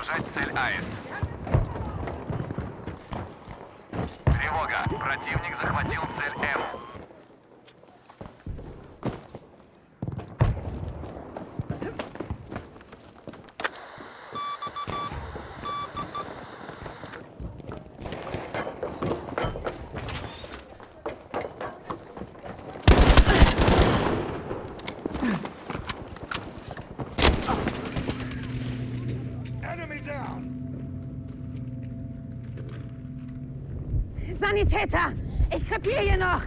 Удержать цель Аист. Тревога. Противник захватил цель М. Sanitäter! Ich krepiere hier noch!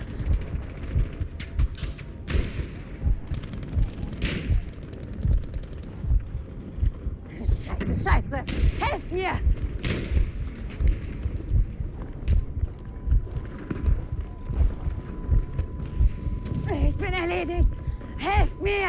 Scheiße, scheiße! Helft mir! Ich bin erledigt! Helft mir!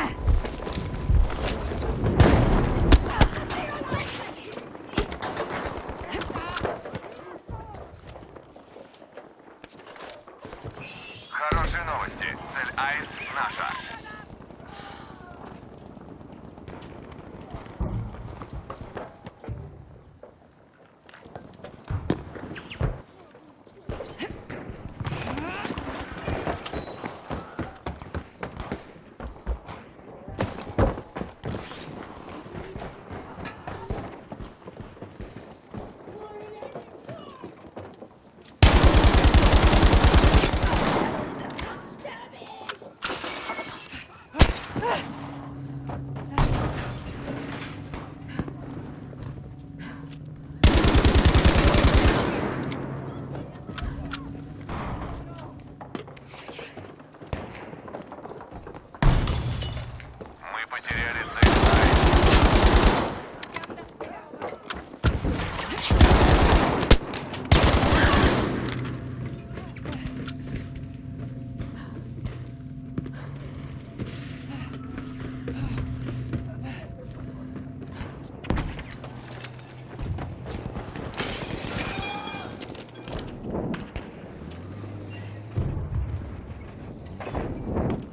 Новости. Цель Аист наша. Ah!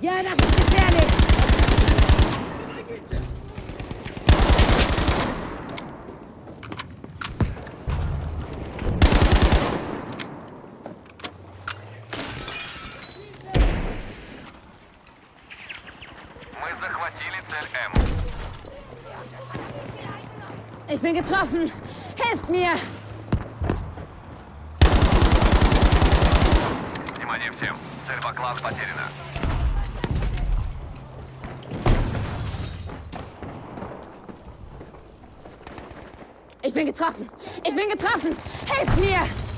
Ja, das ist gefährlich! Мы захватили цель М. Ich bin getroffen! Helft mir! Внимание всем. Цель Баклан потеряна. Ich bin getroffen! Ich bin getroffen! Helft mir!